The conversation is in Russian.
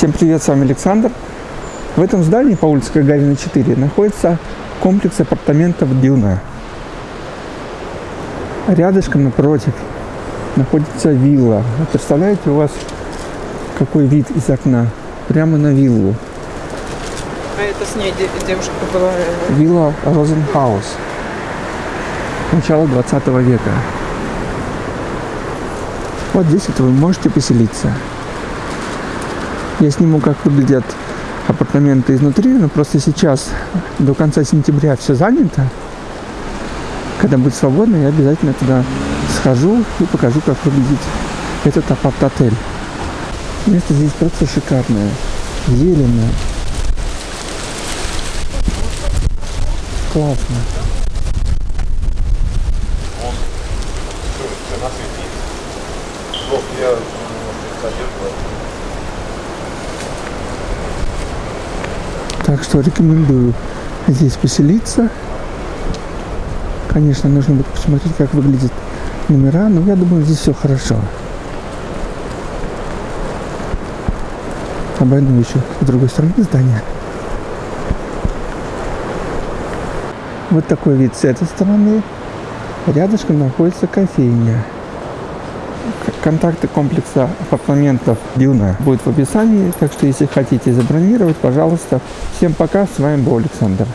Всем привет, с вами Александр. В этом здании по улице Гагарина 4 находится комплекс апартаментов Дюна. Рядышком напротив находится вилла. Вы представляете, у вас какой вид из окна? Прямо на виллу. А это с ней де- девушка была... э, Вилла Розенхаус. Начало 20 века. Вот здесь вот вы можете поселиться. Я сниму, как выглядят апартаменты изнутри, но просто сейчас до конца сентября все занято. Когда будет свободно, я обязательно туда схожу и покажу, как выглядит этот апарт-отель. Место здесь просто шикарное, зеленое. Классно. Так что рекомендую здесь поселиться. Конечно, нужно будет посмотреть, как выглядят номера, но я думаю, здесь все хорошо. Обойду еще с другой стороны здания. Вот такой вид с этой стороны. Рядышком находится кофейня. Контакты комплекса апартаментов Дюна будут в описании, так что если хотите забронировать, пожалуйста. Всем пока, с вами был Александр.